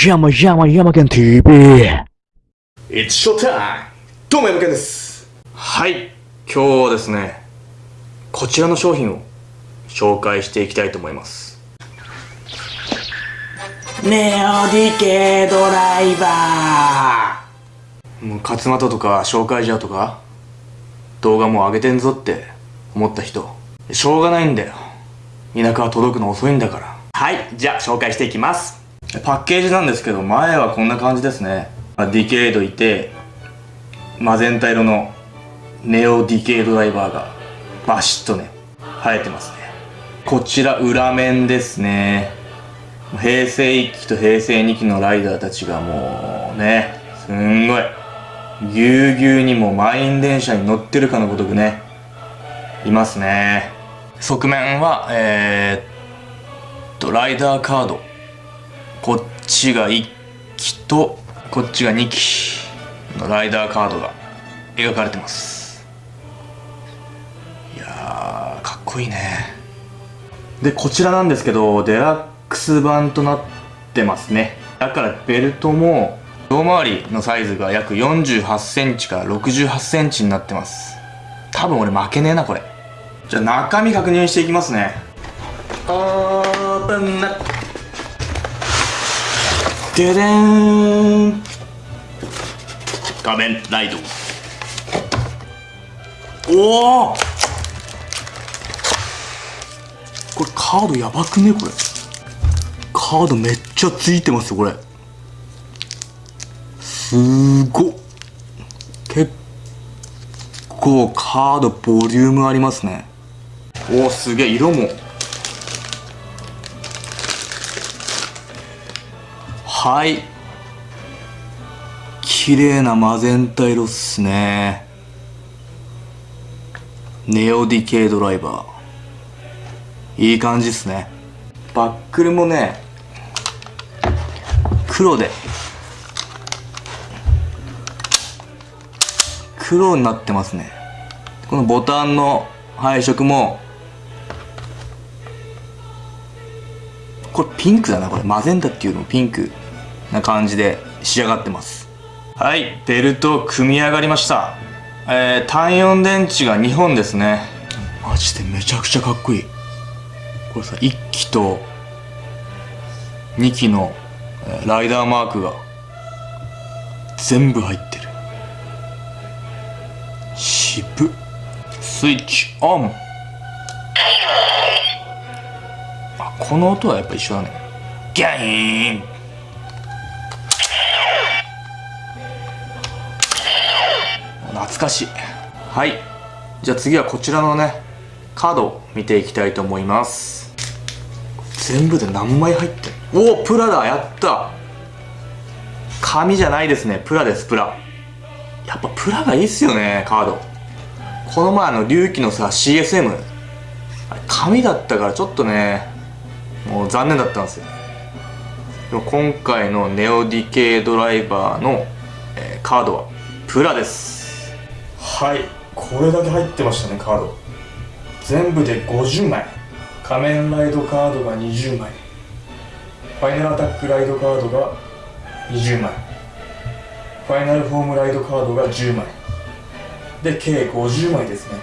山山山県 TV! It's showtime! どうも、山健です。はい、今日はですね、こちらの商品を紹介していきたいと思います。ネオディケドライバーもう勝俣とか紹介じゃとか、動画もう上げてんぞって思った人、しょうがないんだよ。田舎は届くの遅いんだから。はい、じゃあ紹介していきます。パッケージなんですけど、前はこんな感じですね。まあディケイドいて、マゼンタ色のネオディケイドライバーがバシッとね、生えてますね。こちら裏面ですね。平成1期と平成2期のライダーたちがもうね、すんごい、ぎゅうぎゅうにも満員電車に乗ってるかのごとくね、いますね。側面は、えー、っと、ライダーカード。こっちが1機と、こっちが2機のライダーカードが描かれてます。いやー、かっこいいね。で、こちらなんですけど、デラックス版となってますね。だからベルトも、胴回りのサイズが約48センチから68センチになってます。多分俺負けねえな、これ。じゃあ中身確認していきますね。オープンな。ででーん。画面ライド。おおこれカードやばくね？これ。カードめっちゃついてますよこれ。すごっ。結構カードボリュームありますね。おおすげえ。色も。はい。綺麗なマゼンタ色っすね。ネオディケイドライバー。いい感じっすね。バックルもね黒で。黒になってますね。このボタンの配色もこれピンクだなこれ。マゼンタっていうのもピンク。な感じで仕上がってます。はいベルト組み上がりました。えー、単4電池が2本ですね。マジでめちゃくちゃかっこいい。これさ1機と2機のえーライダーマークが全部入ってる。渋っ。スイッチオン。あこの音はやっぱ一緒だね。ギャイーンかしいはい。じゃあ次はこちらのねカードを見ていきたいと思います。全部で何枚入ってるおおプラだ。やった。紙じゃないですね。プラですプラ。やっぱプラがいいっすよねカード。この前あの龍騎のさ CSM あれ紙だったからちょっとねもう残念だったんですよ。でも今回のネオディケイドライバーの、えーカードはプラですはい。これだけ入ってましたねカード。全部で50枚。仮面ライドカードが20枚。ファイナルアタックライドカードが20枚。ファイナルフォームライドカードが10枚。で計50枚ですね。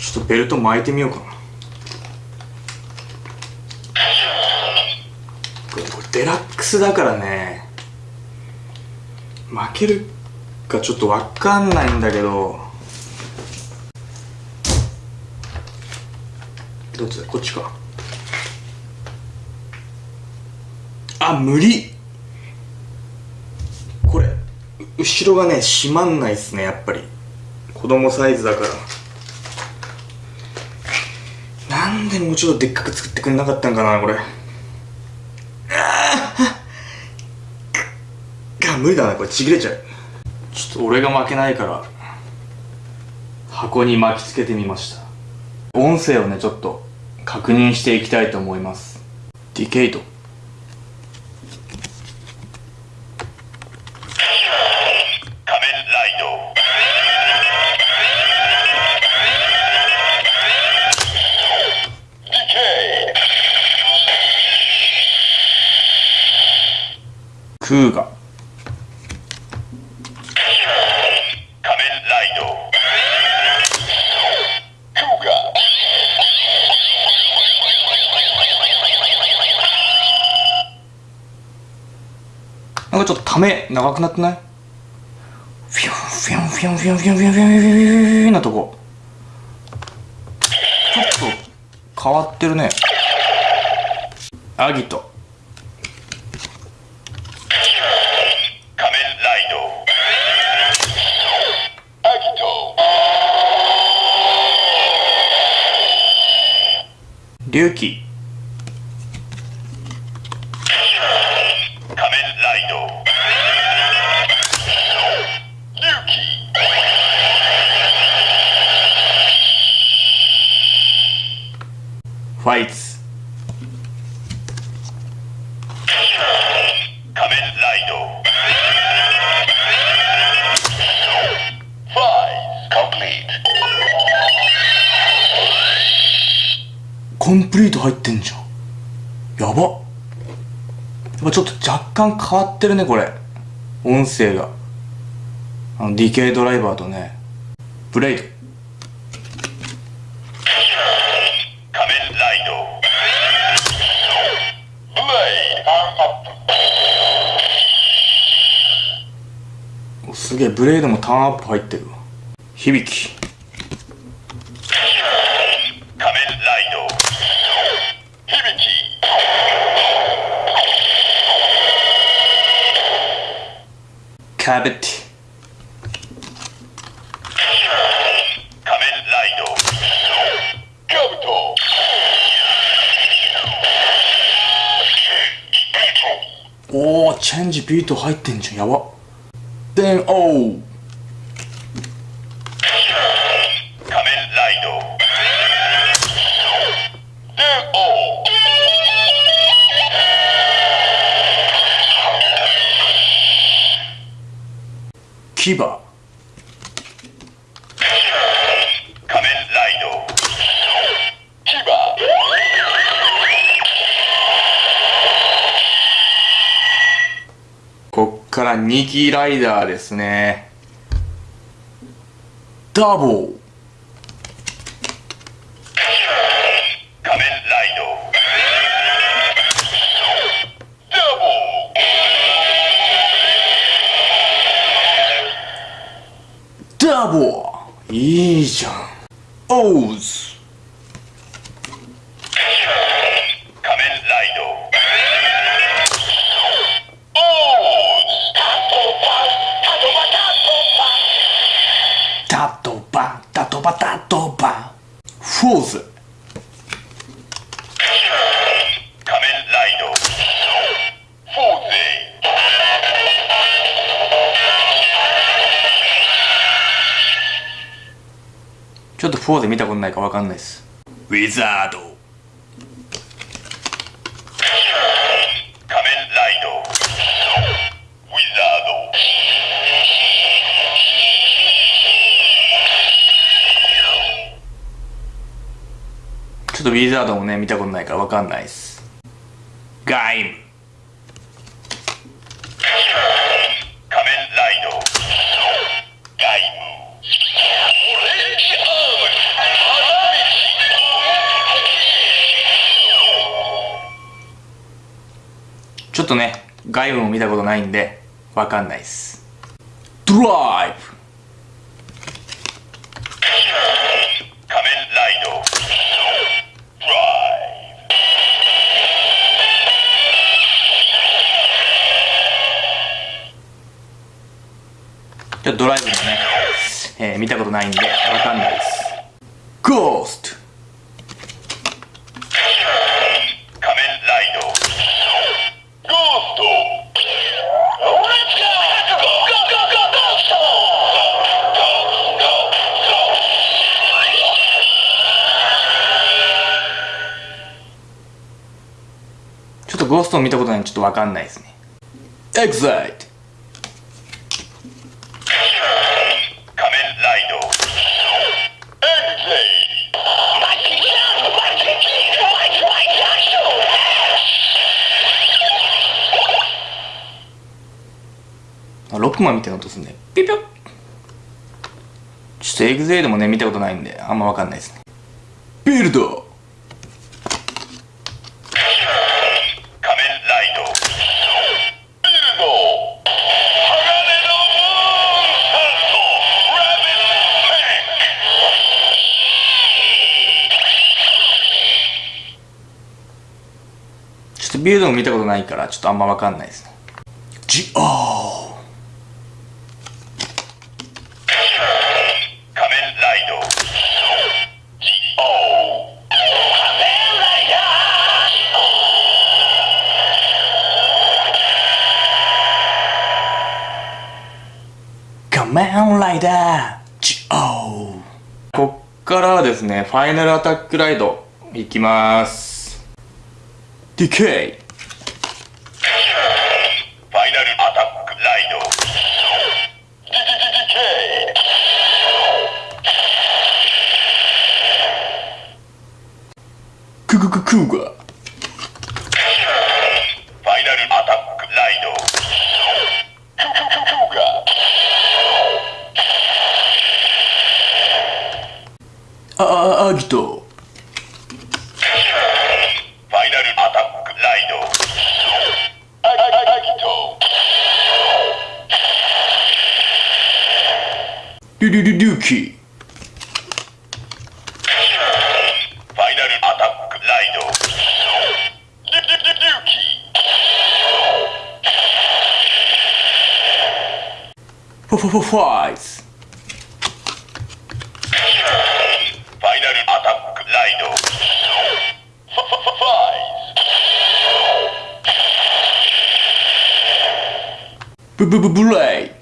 ちょっとベルト巻いてみようかな。これデラックスだからね。負けるかちょっとわかんないんだけど。どっちだこっちか。あ無理。これ後ろがね閉まんないっすねやっぱり。子供サイズだからなんでもうちょっとでっかく作ってくれなかったんかなこれ。ああ無理だなこれ。ちぎれちゃう。ちょっと俺が負けないから箱に巻きつけてみました。音声をねちょっと確認していきたいと思います。ディケイト。ため長くなってない？フィュンフィュンフィュンフィュンフィュンフィュンフィュンフィュンフィュンフィュンなとこちょっと変わってるねアギト仮面ライドアギト龍騎ファイツ。仮面ライド。ファイズコンプリート入ってんじゃん。やば。やっぱちょっと若干変わってるねこれ。音声が。あのディケイドライバーとね。ブレイド仮面ライドブレイドアップおすげえブレイドもターンアップ入ってるわ。響き。仮面ライド。響き。カベッテ仮面ライド。カブト。おおチェンジビート入ってんじゃん。やば then oh 2機ライダーですね。ダボー。4で見たことないかわかんないです。ウィザード。仮面ライド。ウィザード。ちょっとウィザードもね見たことないからわかんないです。ガイム。ねガイムも見たことないんでわかんないです。ドライブ！仮面ライド。ドライちょっとドライブもね、えー見たことないんでわかんないです。ゴーストゴーストを見たことないんでちょっとわかんないですね。エグゼイド仮面ライドエグゼあロックマンみたいな音すんね。ピピョッちょっとエグゼイドもね、見たことないんで、あんまわかんないですね。ビルドょっとビルドも見たことないから、ちょっとあんまわかんないですね。ジオー仮面ライド G.O. 仮面ライダ仮面ライダージオーこっからはですね、ファイナルアタックライド、いきます。ディケイーファイナルアタックライド DDDK ククククーガフリュリュリュリュキーファイナルアタックライドリリリ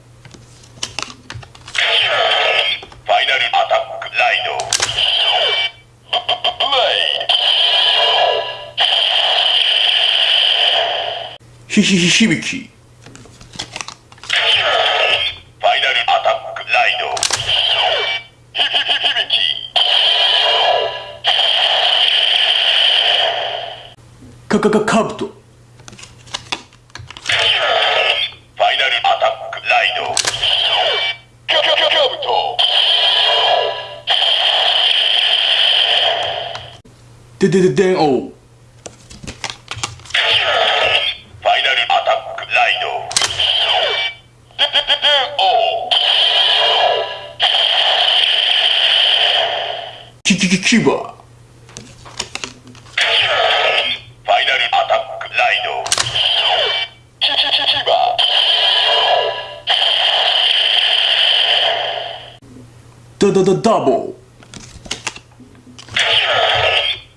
イヒヒヒ響き。ファイナルアタックライド。ヒヒヒ響き。カブトファイナルアタキバ。ファイナルアタックライド。キキキキバダダダダボフ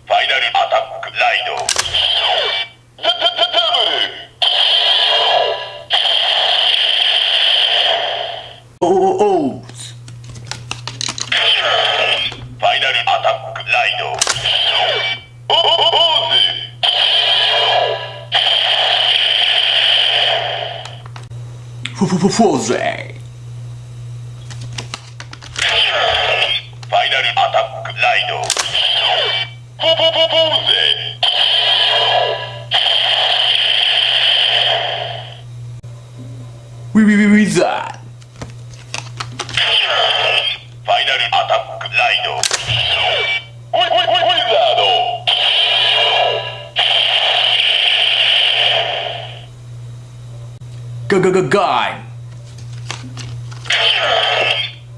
ァイナルアタックライドダダダダブルーオーフォフォフォフォーゼファイナルアタックラ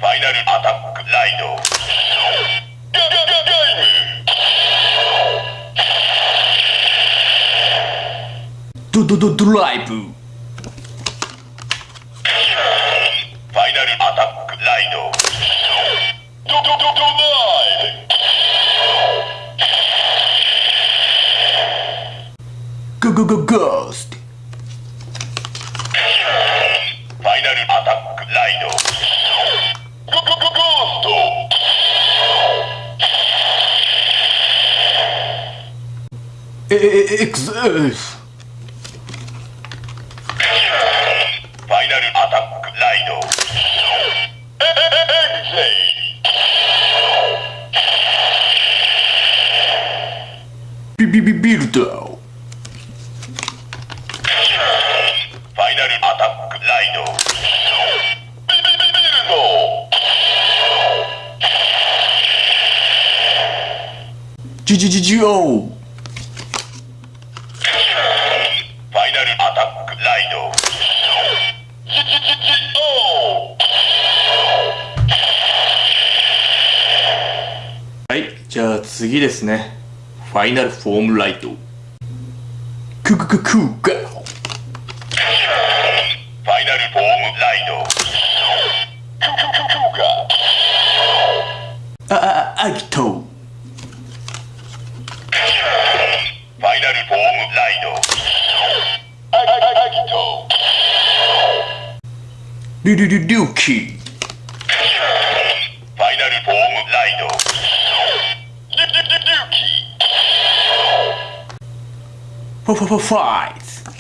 ファイナルアタックライド。ウィウィウィウィザームドドドドライブ。ファイナルアタックライド。ドドドドライガガガゴースト exist. Final attack, Lido. Birdo. Final attack, Lido. Birdo. GGGGO. 次ですね。ファイナルフォームライトククククーガファイナルフォームライドククククがああアギトファイナルフォームライドアアアギトルルルルキーファファファファイズフ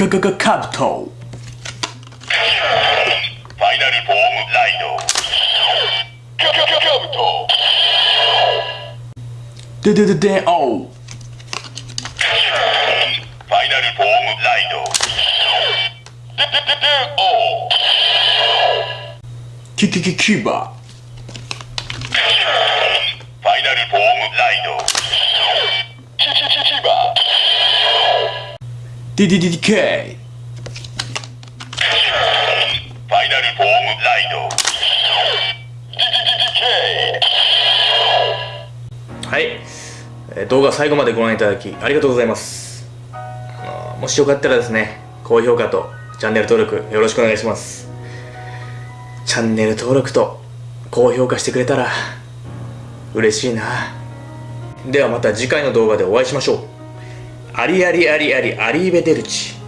カカカカブトファイナルフォームライドカカカカブトデデデデオファイナルフォームライドデデデデオキキキキバ。ファイナルフォームライドキキキキバデデデデケイファイナルフォームライド。ディディディディケはい、えー動画最後までご覧いただきありがとうございます。もしよかったらですね高評価とチャンネル登録よろしくお願いします。チャンネル登録と高評価してくれたら嬉しいな。ではまた次回の動画でお会いしましょうありありありありアリーベデルチ